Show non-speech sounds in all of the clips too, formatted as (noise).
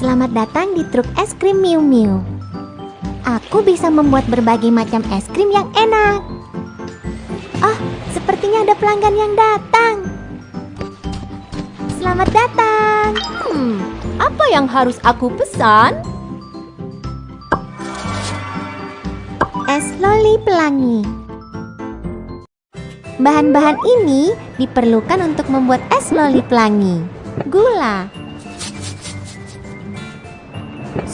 Selamat datang di truk es krim Miu Miu. Aku bisa membuat berbagai macam es krim yang enak. Oh, sepertinya ada pelanggan yang datang. Selamat datang. Hmm, apa yang harus aku pesan? Es loli pelangi. Bahan-bahan ini diperlukan untuk membuat es loli pelangi. Gula,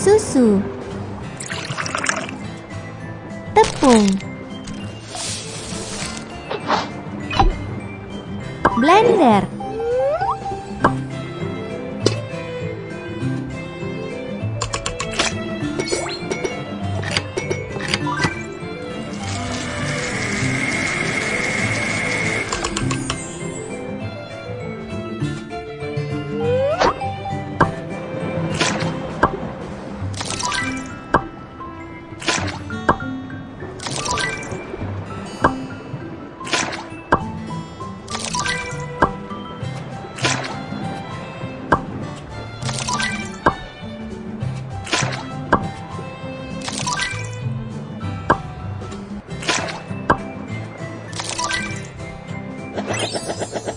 susu, tepung, blender,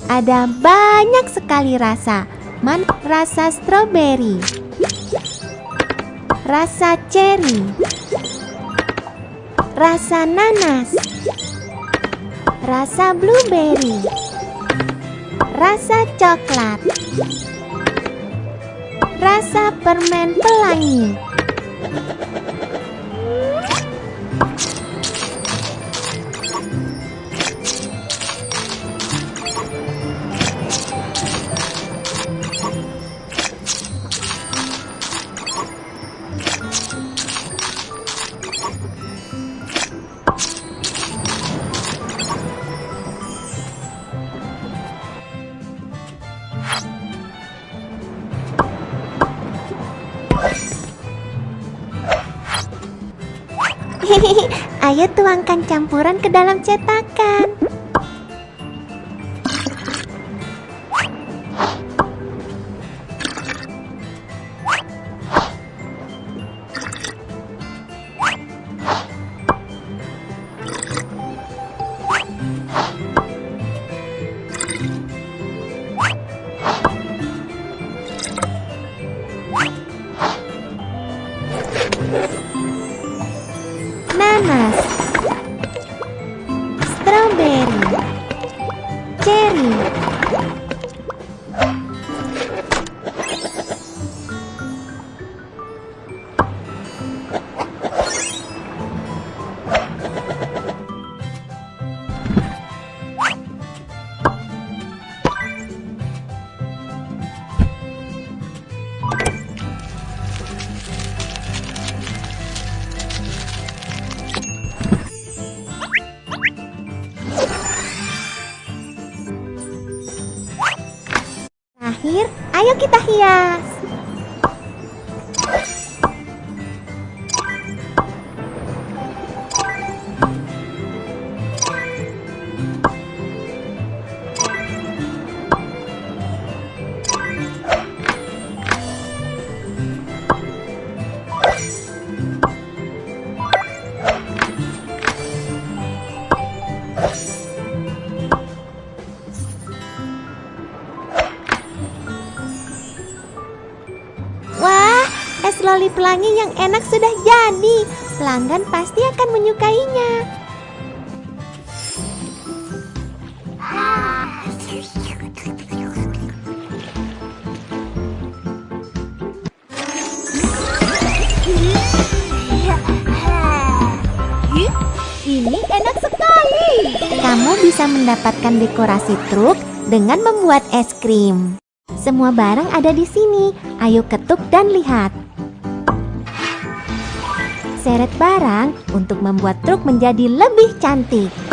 Ada banyak sekali rasa. Man rasa stroberi, rasa cherry, rasa nanas, rasa blueberry, rasa coklat, rasa permen pelangi. (laughs) ayo tuangkan campuran ke dalam cetakan. nanas, 妈妈。Terakhir, ayo kita hias. Es loli pelangi yang enak sudah jadi. Pelanggan pasti akan menyukainya. Ini enak sekali. Kamu bisa mendapatkan dekorasi truk dengan membuat es krim. Semua barang ada di sini. Ayo ketuk dan lihat. Seret barang untuk membuat truk menjadi lebih cantik.